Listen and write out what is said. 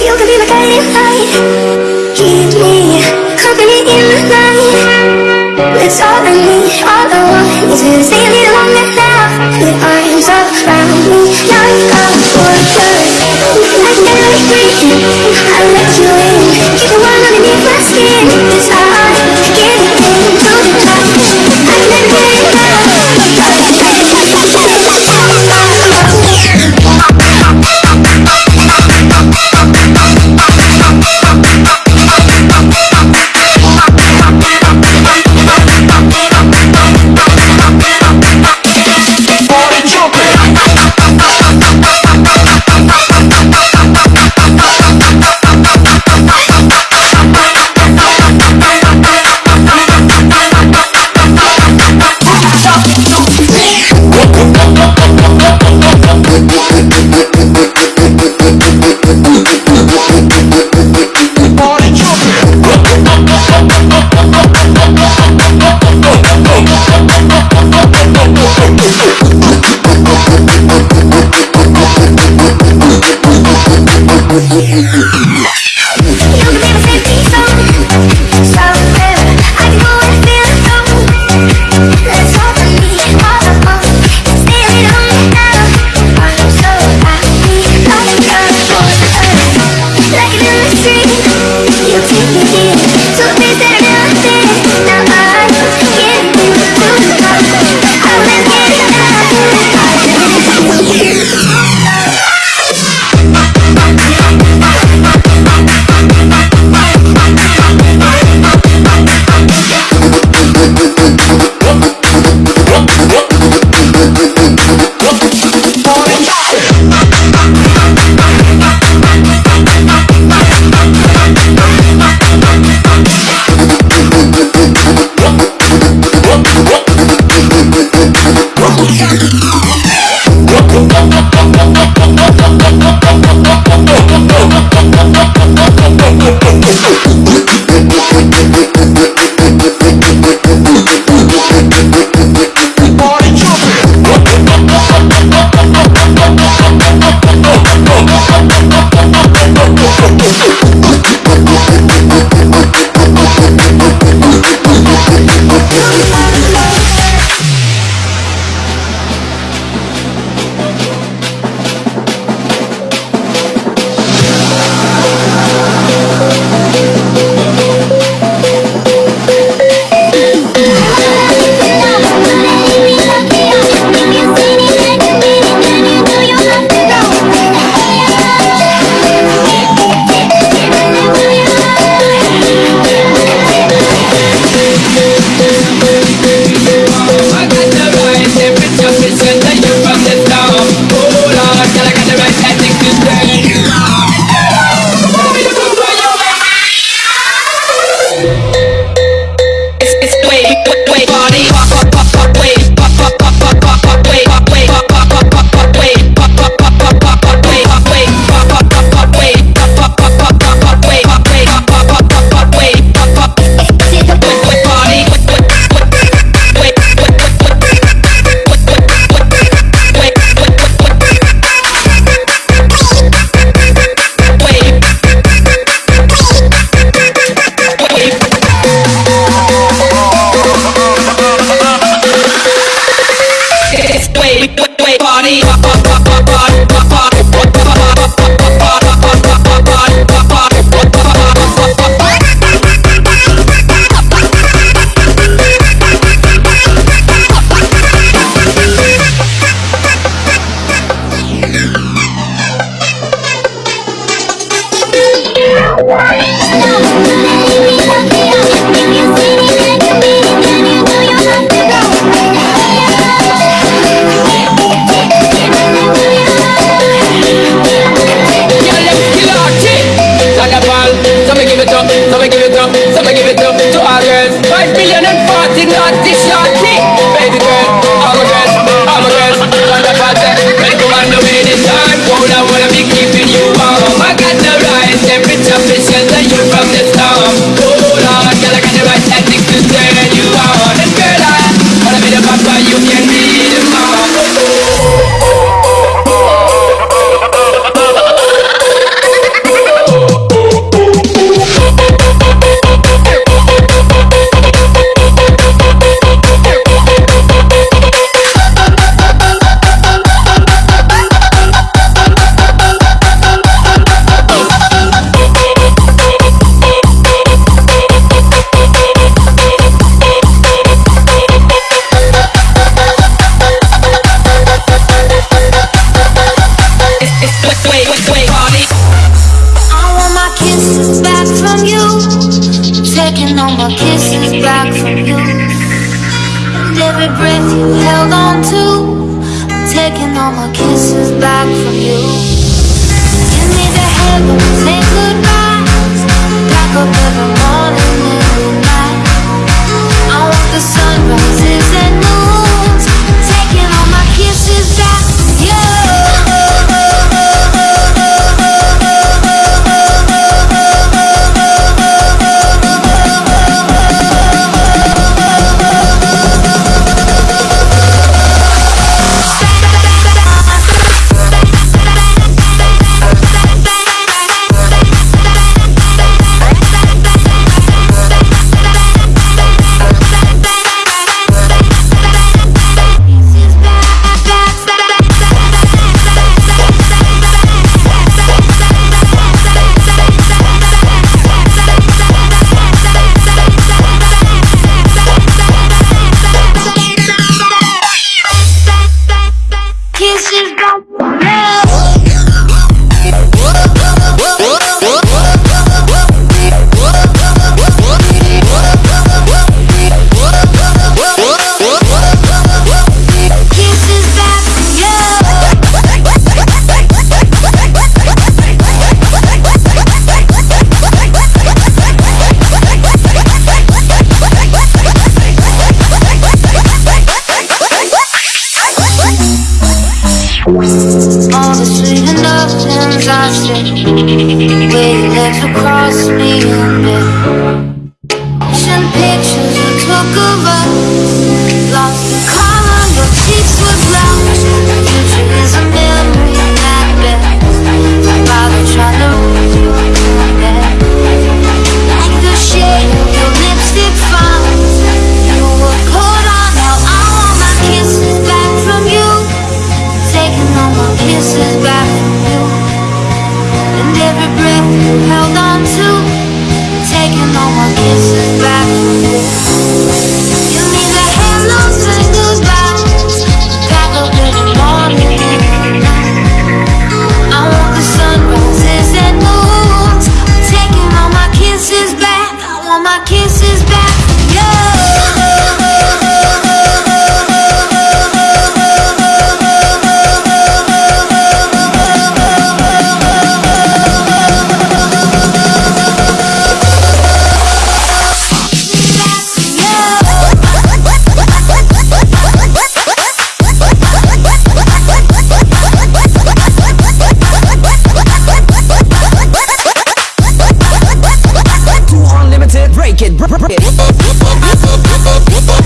You can be my guiding light Keep me company in the night all I need, all I want is longer now arms around me Like never breathing, I let you in put Hold I wanna be keeping you warm I got the right temperature, fish and the you from the lluvia all my kisses back from you. And every breath you held on to I'm taking all my kisses back from you. Give me the heaven, say goodbyes Pack up every your legs across me Bye.